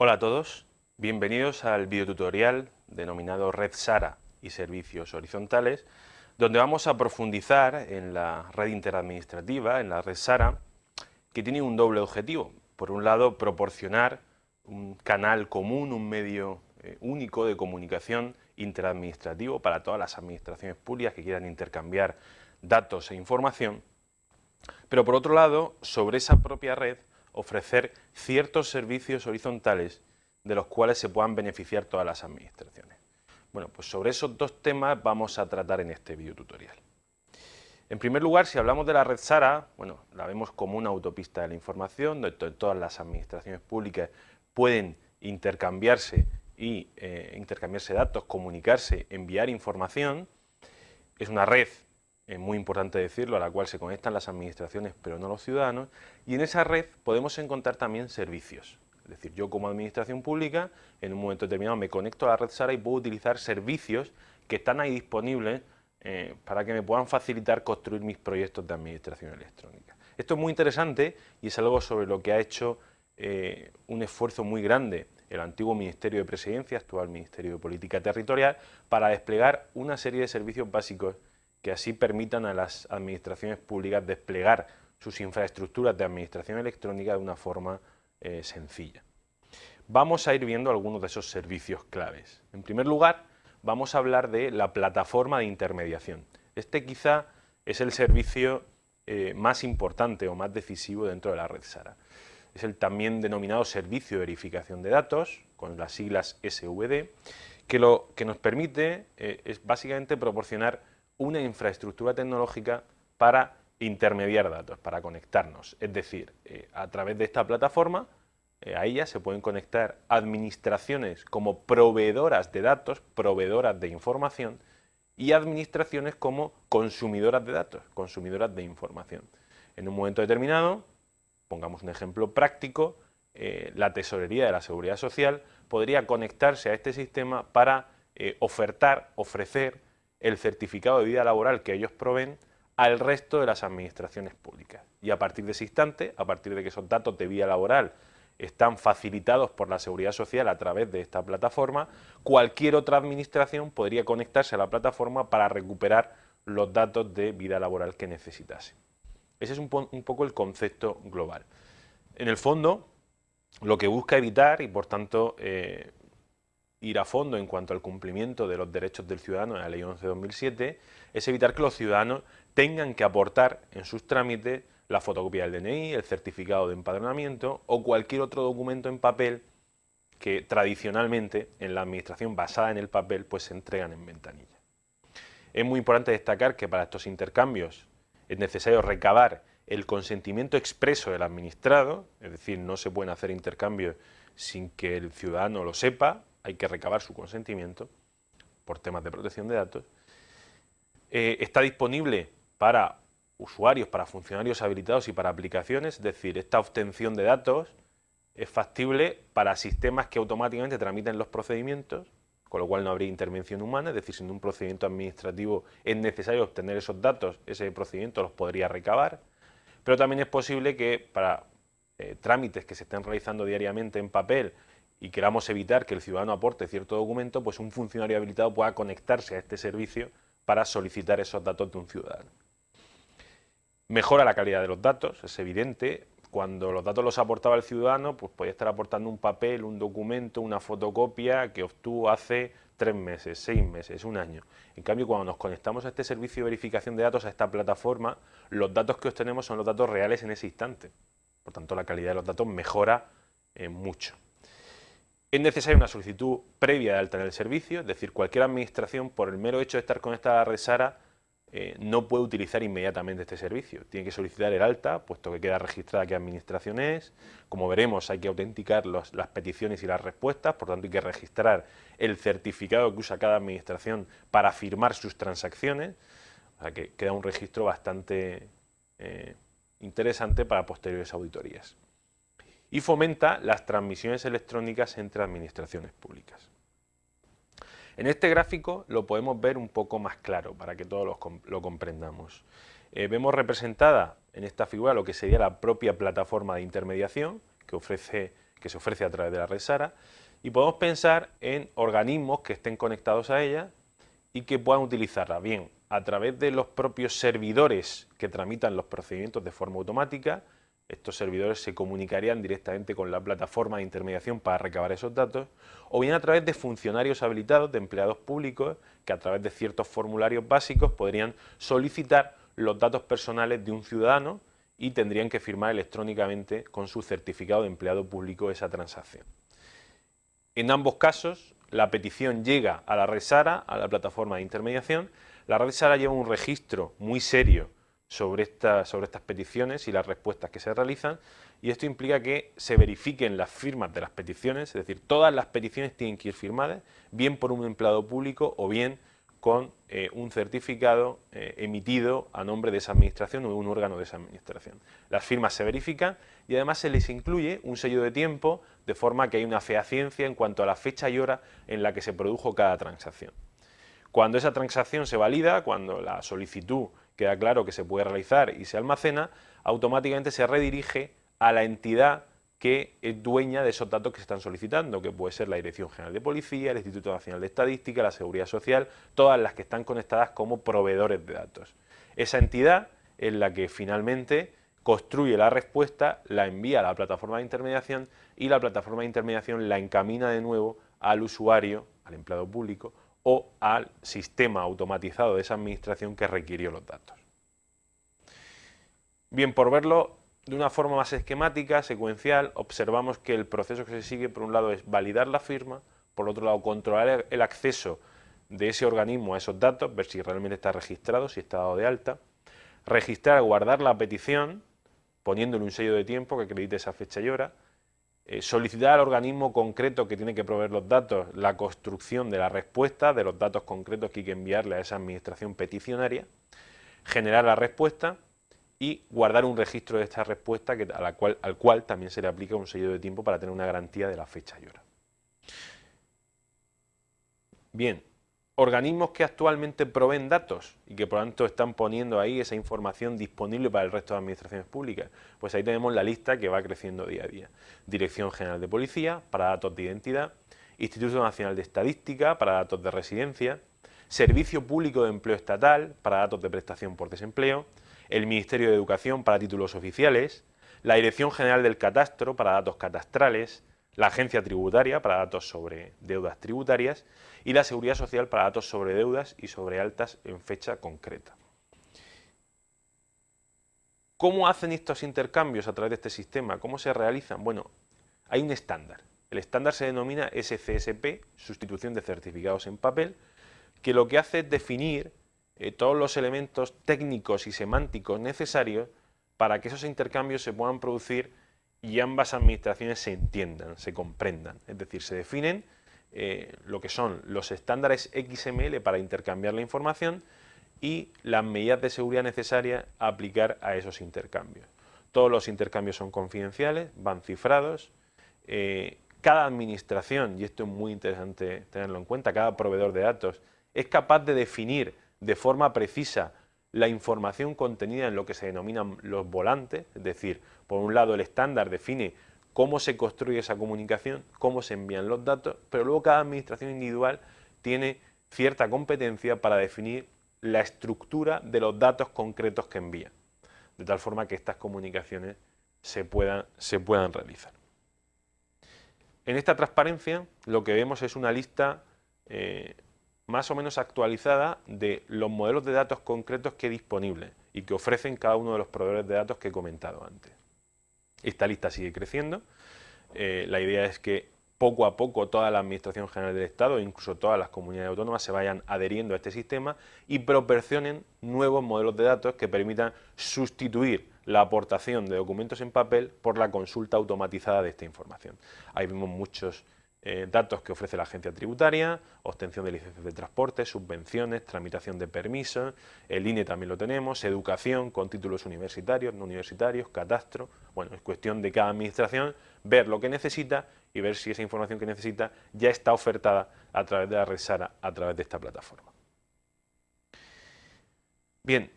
Hola a todos, bienvenidos al videotutorial denominado Red SARA y Servicios Horizontales, donde vamos a profundizar en la red interadministrativa, en la red SARA, que tiene un doble objetivo. Por un lado, proporcionar un canal común, un medio eh, único de comunicación interadministrativo para todas las administraciones públicas que quieran intercambiar datos e información, pero por otro lado, sobre esa propia red, ofrecer ciertos servicios horizontales de los cuales se puedan beneficiar todas las administraciones. Bueno, pues sobre esos dos temas vamos a tratar en este video tutorial. En primer lugar, si hablamos de la red SARA, bueno, la vemos como una autopista de la información, donde todas las administraciones públicas pueden intercambiarse y eh, intercambiarse datos, comunicarse, enviar información. Es una red, es muy importante decirlo, a la cual se conectan las administraciones pero no los ciudadanos, y en esa red podemos encontrar también servicios. Es decir, yo como administración pública, en un momento determinado me conecto a la red SARA y puedo utilizar servicios que están ahí disponibles eh, para que me puedan facilitar construir mis proyectos de administración electrónica. Esto es muy interesante y es algo sobre lo que ha hecho eh, un esfuerzo muy grande el antiguo Ministerio de Presidencia, actual Ministerio de Política Territorial, para desplegar una serie de servicios básicos que así permitan a las administraciones públicas desplegar sus infraestructuras de administración electrónica de una forma eh, sencilla. Vamos a ir viendo algunos de esos servicios claves. En primer lugar, vamos a hablar de la plataforma de intermediación. Este quizá es el servicio eh, más importante o más decisivo dentro de la red SARA es el también denominado Servicio de Verificación de Datos, con las siglas SVD, que lo que nos permite eh, es básicamente proporcionar una infraestructura tecnológica para intermediar datos, para conectarnos. Es decir, eh, a través de esta plataforma, eh, a ella se pueden conectar administraciones como proveedoras de datos, proveedoras de información, y administraciones como consumidoras de datos, consumidoras de información. En un momento determinado, pongamos un ejemplo práctico, eh, la tesorería de la seguridad social podría conectarse a este sistema para ofertar, ofrecer el certificado de vida laboral que ellos proveen al resto de las administraciones públicas. Y a partir de ese instante, a partir de que esos datos de vida laboral están facilitados por la Seguridad Social a través de esta plataforma, cualquier otra administración podría conectarse a la plataforma para recuperar los datos de vida laboral que necesitase. Ese es un, poco el concepto global. En el fondo, lo que busca evitar y por tanto eh, ir a fondo en cuanto al cumplimiento de los derechos del ciudadano en la Ley 11-2007 es evitar que los ciudadanos tengan que aportar en sus trámites la fotocopia del DNI, el certificado de empadronamiento o cualquier otro documento en papel que tradicionalmente en la administración basada en el papel pues se entregan en ventanilla. Es muy importante destacar que para estos intercambios es necesario recabar el consentimiento expreso del administrado, es decir, no se pueden hacer intercambios sin que el ciudadano lo sepa, hay que recabar su consentimiento por temas de protección de datos. Eh, está disponible para usuarios, para funcionarios habilitados y para aplicaciones, es decir, esta obtención de datos es factible para sistemas que automáticamente tramiten los procedimientos con lo cual no habría intervención humana, es decir, si en un procedimiento administrativo es necesario obtener esos datos, ese procedimiento los podría recabar, pero también es posible que para eh, trámites que se estén realizando diariamente en papel y queramos evitar que el ciudadano aporte cierto documento, pues un funcionario habilitado pueda conectarse a este servicio para solicitar esos datos de un ciudadano. Mejora la calidad de los datos, es evidente, cuando los datos los aportaba el ciudadano, pues podía estar aportando un papel, un documento, una fotocopia que obtuvo hace tres meses, seis meses, un año. En cambio, cuando nos conectamos a este servicio de verificación de datos, a esta plataforma, los datos que obtenemos son los datos reales en ese instante. Por tanto, la calidad de los datos mejora eh, mucho. Es necesaria una solicitud previa de alta en el servicio, es decir, cualquier administración, por el mero hecho de estar conectada a la red SARA, eh, no puede utilizar inmediatamente este servicio. Tiene que solicitar el alta, puesto que queda registrada qué administración es. Como veremos, hay que autenticar las peticiones y las respuestas, por tanto hay que registrar el certificado que usa cada administración para firmar sus transacciones. O sea que queda un registro bastante eh, interesante para posteriores auditorías. Y fomenta las transmisiones electrónicas entre administraciones públicas. En este gráfico lo podemos ver un poco más claro para que todos lo, comprendamos. Eh, vemos representada en esta figura lo que sería la propia plataforma de intermediación que ofrece que se ofrece a través de la red SARA, y podemos pensar en organismos que estén conectados a ella y que puedan utilizarla, bien a través de los propios servidores que tramitan los procedimientos de forma automática, estos servidores se comunicarían directamente con la plataforma de intermediación para recabar esos datos, o bien a través de funcionarios habilitados, de empleados públicos, que a través de ciertos formularios básicos podrían solicitar los datos personales de un ciudadano y tendrían que firmar electrónicamente con su certificado de empleado público esa transacción. En ambos casos, la petición llega a la red SARA, a la plataforma de intermediación, la red SARA lleva un registro muy serio sobre, sobre estas peticiones y las respuestas que se realizan y esto implica que se verifiquen las firmas de las peticiones, es decir, todas las peticiones tienen que ir firmadas, bien por un empleado público o bien con eh, un certificado eh, emitido a nombre de esa administración o de un órgano de esa administración. Las firmas se verifican y además se les incluye un sello de tiempo de forma que hay una fehaciencia en cuanto a la fecha y hora en la que se produjo cada transacción. Cuando esa transacción se valida, cuando la solicitud queda claro que se puede realizar y se almacena, automáticamente se redirige a la entidad que es dueña de esos datos que se están solicitando, que puede ser la Dirección General de Policía, el Instituto Nacional de Estadística, la Seguridad Social, todas las que están conectadas como proveedores de datos. Esa entidad es la que finalmente construye la respuesta, la envía a la plataforma de intermediación y la plataforma de intermediación la encamina de nuevo al usuario, al empleado público o al sistema automatizado de esa administración que requirió los datos. Bien, por verlo de una forma más esquemática, secuencial, observamos que el proceso que se sigue, por un lado, es validar la firma, por otro lado, controlar el acceso de ese organismo a esos datos, ver si realmente está registrado, si está dado de alta, registrar, guardar la petición, poniéndole un sello de tiempo que acredite esa fecha y hora, eh, solicitar al organismo concreto que tiene que proveer los datos la construcción de la respuesta, de los datos concretos que hay que enviarle a esa administración peticionaria, generar la respuesta y guardar un registro de esta respuesta que, al cual también se le aplica un sello de tiempo para tener una garantía de la fecha y hora. Bien, organismos que actualmente proveen datos y que por lo tanto están poniendo ahí esa información disponible para el resto de administraciones públicas, pues ahí tenemos la lista que va creciendo día a día. Dirección General de Policía para datos de identidad, Instituto Nacional de Estadística para datos de residencia, Servicio Público de Empleo Estatal para datos de prestación por desempleo, el Ministerio de Educación para títulos oficiales, la Dirección General del Catastro para datos catastrales, la Agencia Tributaria para datos sobre deudas tributarias y la Seguridad Social para datos sobre deudas y sobre altas en fecha concreta. ¿Cómo hacen estos intercambios a través de este sistema? ¿Cómo se realizan? Bueno, hay un estándar. El estándar se denomina SCSP, sustitución de certificados en papel, que lo que hace es definir eh, todos los elementos técnicos y semánticos necesarios para que esos intercambios se puedan producir y ambas administraciones se entiendan, se comprendan. Es decir, se definen eh, lo que son los estándares XML para intercambiar la información y las medidas de seguridad necesarias a aplicar a esos intercambios. Todos los intercambios son confidenciales, van cifrados. Eh, cada administración, y esto es muy interesante tenerlo en cuenta, cada proveedor de datos es capaz de definir de forma precisa la información contenida en lo que se denominan los volantes, es decir, por un lado el estándar define cómo se construye esa comunicación, cómo se envían los datos, pero luego cada administración individual tiene cierta competencia para definir la estructura de los datos concretos que envía, de tal forma que estas comunicaciones se puedan, realizar. En esta transparencia lo que vemos es una lista eh, más o menos actualizada de los modelos de datos concretos que disponibles y que ofrecen cada uno de los proveedores de datos que he comentado antes. Esta lista sigue creciendo. Eh, la idea es que poco a poco toda la Administración General del Estado, incluso todas las comunidades autónomas, se vayan adheriendo a este sistema y proporcionen nuevos modelos de datos que permitan sustituir la aportación de documentos en papel por la consulta automatizada de esta información. Ahí vemos muchos eh, datos que ofrece la agencia tributaria, obtención de licencias de transporte, subvenciones, tramitación de permisos, el INE también lo tenemos, educación con títulos universitarios, no universitarios, catastro, bueno, es cuestión de cada administración ver lo que necesita y ver si esa información que necesita ya está ofertada a través de la red SARA, a través de esta plataforma. Bien,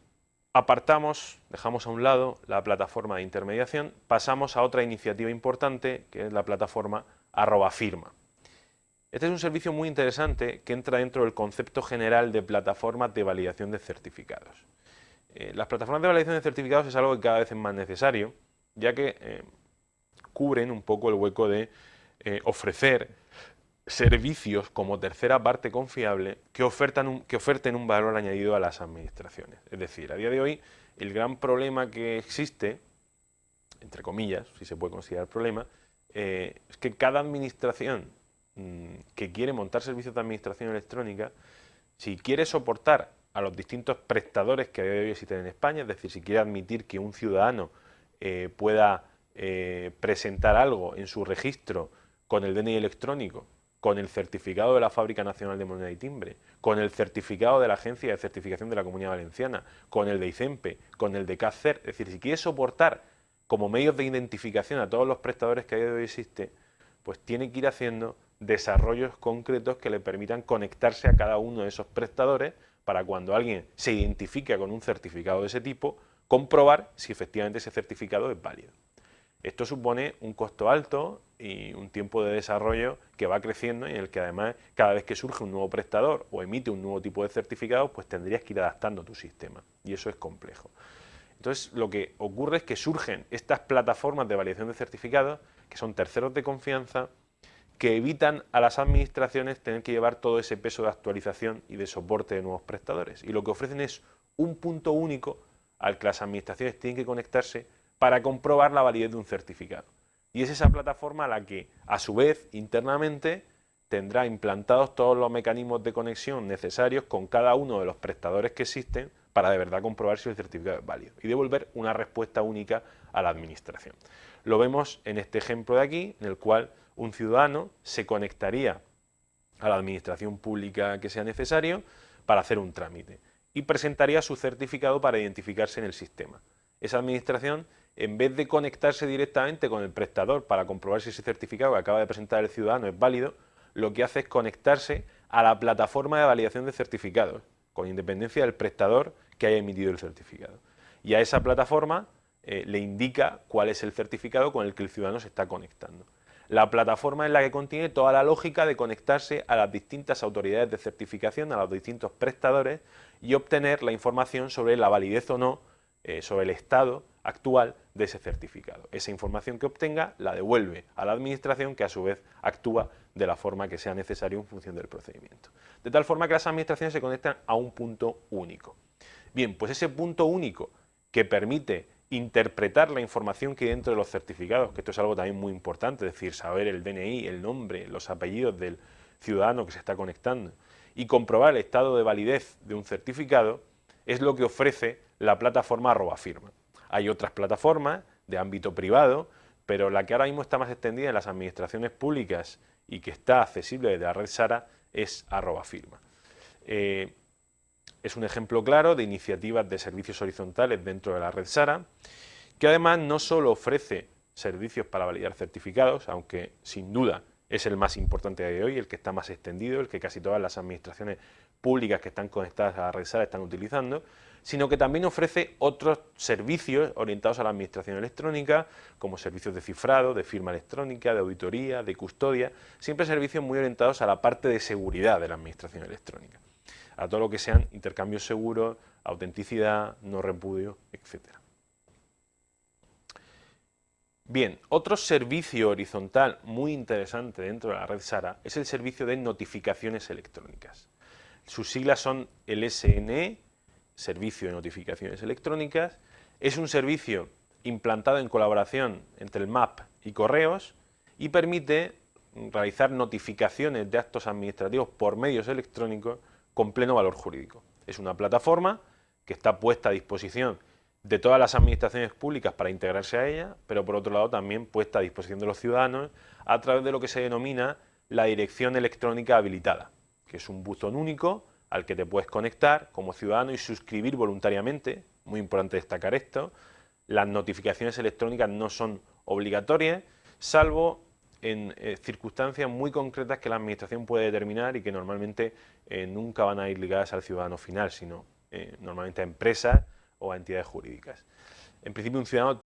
apartamos, dejamos a un lado la plataforma de intermediación, pasamos a otra iniciativa importante, que es la plataforma arroba firma. Este es un servicio muy interesante que entra dentro del concepto general de plataformas de validación de certificados. Eh, las plataformas de validación de certificados es algo que cada vez es más necesario, ya que eh, cubren un poco el hueco de eh, ofrecer servicios como tercera parte confiable que, oferten un valor añadido a las administraciones. Es decir, a día de hoy el gran problema que existe, entre comillas, si se puede considerar problema, es que cada administración mm, que quiere montar servicios de administración electrónica, si quiere soportar a los distintos prestadores que a día de hoy existen en España, es decir, si quiere admitir que un ciudadano eh, pueda eh, presentar algo en su registro con el DNI electrónico, con el certificado de la Fábrica Nacional de Moneda y Timbre, con el certificado de la Agencia de Certificación de la Comunidad Valenciana, con el de ICEMPE, con el de CACER, es decir, si quiere soportar como medios de identificación a todos los prestadores que a día de hoy existe, pues tiene que ir haciendo desarrollos concretos que le permitan conectarse a cada uno de esos prestadores para cuando alguien se identifica con un certificado de ese tipo, comprobar si efectivamente ese certificado es válido. Esto supone un costo alto y un tiempo de desarrollo que va creciendo y en el que además cada vez que surge un nuevo prestador o emite un nuevo tipo de certificado, pues tendrías que ir adaptando tu sistema y eso es complejo. Entonces lo que ocurre es que surgen estas plataformas de validación de certificados que son terceros de confianza que evitan a las administraciones tener que llevar todo ese peso de actualización y de soporte de nuevos prestadores. Y lo que ofrecen es un punto único al que las administraciones tienen que conectarse para comprobar la validez de un certificado. Y es esa plataforma la que, a su vez, internamente, tendrá implantados todos los mecanismos de conexión necesarios con cada uno de los prestadores que existen para de verdad comprobar si el certificado es válido y devolver una respuesta única a la administración. Lo vemos en este ejemplo de aquí, en el cual un ciudadano se conectaría a la administración pública que sea necesario para hacer un trámite y presentaría su certificado para identificarse en el sistema. Esa administración, en vez de conectarse directamente con el prestador para comprobar si ese certificado que acaba de presentar el ciudadano es válido, lo que hace es conectarse a la plataforma de validación de certificados, con independencia del prestador que haya emitido el certificado. Y a esa plataforma eh, le indica cuál es el certificado con el que el ciudadano se está conectando. La plataforma es la que contiene toda la lógica de conectarse a las distintas autoridades de certificación, a los distintos prestadores y obtener la información sobre la validez o no, eh, sobre el estado actual de ese certificado. Esa información que obtenga la devuelve a la administración que a su vez actúa de la forma que sea necesario en función del procedimiento. De tal forma que las administraciones se conectan a un punto único. Bien, pues ese punto único que permite interpretar la información que hay dentro de los certificados, que esto es algo también muy importante, es decir, saber el DNI, el nombre, los apellidos del ciudadano que se está conectando y comprobar el estado de validez de un certificado, es lo que ofrece la plataforma arroba firma. Hay otras plataformas de ámbito privado, pero la que ahora mismo está más extendida en las administraciones públicas y que está accesible desde la red SARA es arroba firma. Eh, es un ejemplo claro de iniciativas de servicios horizontales dentro de la red SARA, que además no solo ofrece servicios para validar certificados, aunque sin duda es el más importante de hoy, el que está más extendido, el que casi todas las administraciones públicas que están conectadas a la red SARA están utilizando, sino que también ofrece otros servicios orientados a la administración electrónica, como servicios de cifrado, de firma electrónica, de auditoría, de custodia, siempre servicios muy orientados a la parte de seguridad de la administración electrónica a todo lo que sean intercambios seguros, autenticidad, no repudio, etc. Bien, otro servicio horizontal muy interesante dentro de la red SARA es el servicio de notificaciones electrónicas. Sus siglas son el SNE, Servicio de Notificaciones Electrónicas. Es un servicio implantado en colaboración entre el MAP y Correos y permite realizar notificaciones de actos administrativos por medios electrónicos con pleno valor jurídico. Es una plataforma que está puesta a disposición de todas las administraciones públicas para integrarse a ella, pero por otro lado también puesta a disposición de los ciudadanos a través de lo que se denomina la dirección electrónica habilitada, que es un buzón único al que te puedes conectar como ciudadano y suscribir voluntariamente, muy importante destacar esto, las notificaciones electrónicas no son obligatorias, salvo en eh, circunstancias muy concretas que la Administración puede determinar y que normalmente eh, nunca van a ir ligadas al ciudadano final, sino eh, normalmente a empresas o a entidades jurídicas. En principio un ciudadano